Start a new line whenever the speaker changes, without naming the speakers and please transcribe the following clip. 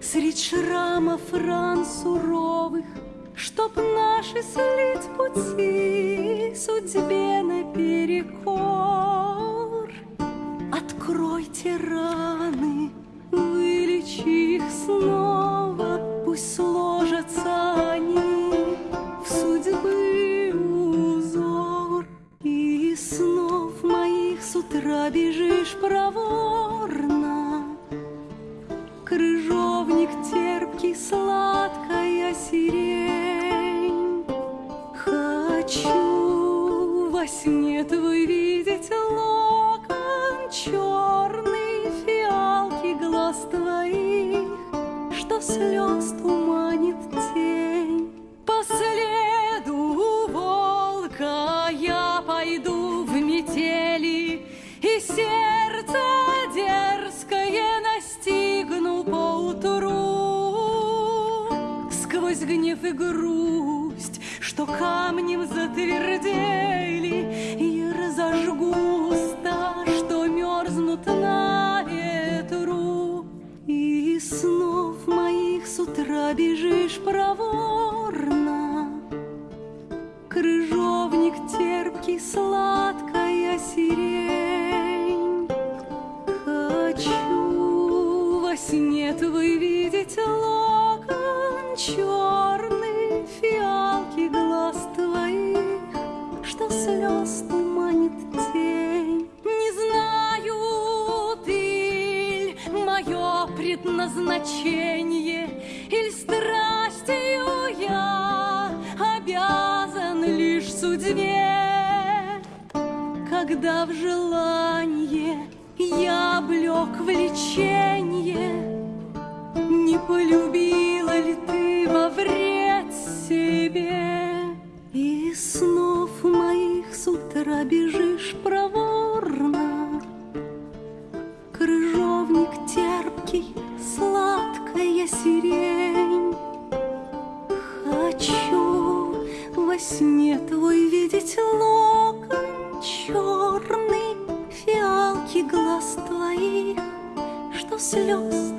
Средь шрамов ран суровых Чтоб наши слить пути Судьбе наперекор Откройте раны, вылечи их снова Пусть сложатся они в судьбы узор. И снов моих с утра бежишь проворно Крыжовник терпкий, сладкая сирень. Хочу во сне твой видеть локон Черный фиалки глаз твоих Что слез туманит Сквозь гнев и грусть, что камнем затвердели И разожгу что мерзнут на ветру. И снов моих с утра бежишь проворно. Крыжовник терпкий, сладкая сирень Черный фиалки глаз твоих Что слез туманит тень. Не знаю ты мое предназначение Иль страстью я обязан лишь судьбе. Когда в желание я облек влечение Не полюбила ли ты сирень. Хочу во сне твой видеть локон черный Фиалки глаз твоих, что слез